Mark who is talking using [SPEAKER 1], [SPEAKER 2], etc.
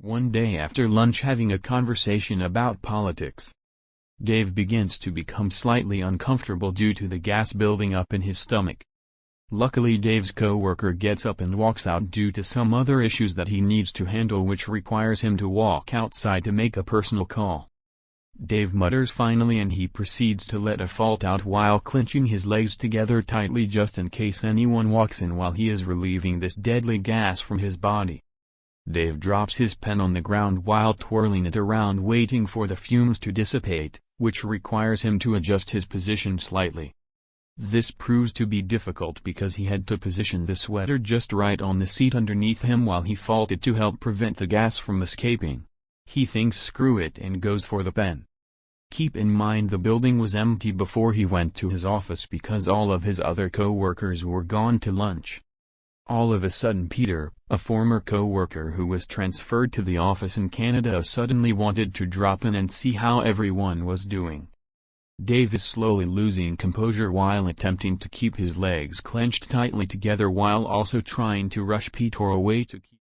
[SPEAKER 1] One day after lunch having a conversation about politics. Dave begins to become slightly uncomfortable due to the gas building up in his stomach. Luckily Dave's co-worker gets up and walks out due to some other issues that he needs to handle which requires him to walk outside to make a personal call. Dave mutters finally and he proceeds to let a fault out while clenching his legs together tightly just in case anyone walks in while he is relieving this deadly gas from his body. Dave drops his pen on the ground while twirling it around waiting for the fumes to dissipate, which requires him to adjust his position slightly. This proves to be difficult because he had to position the sweater just right on the seat underneath him while he faulted to help prevent the gas from escaping. He thinks screw it and goes for the pen. Keep in mind the building was empty before he went to his office because all of his other co-workers were gone to lunch. All of a sudden Peter, a former co-worker who was transferred to the office in Canada suddenly wanted to drop in and see how everyone was doing. Dave is slowly losing composure while attempting to keep his legs clenched tightly together while also trying to rush Peter away to keep